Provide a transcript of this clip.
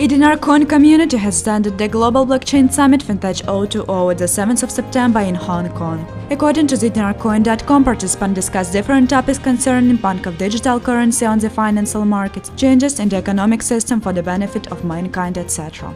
Coin community has attended the Global Blockchain Summit FinTech 020 at the 7th of September in Hong Kong. According to ZDinarCoin.com, participants discussed different topics concerning bank of digital currency on the financial markets, changes in the economic system for the benefit of mankind, etc.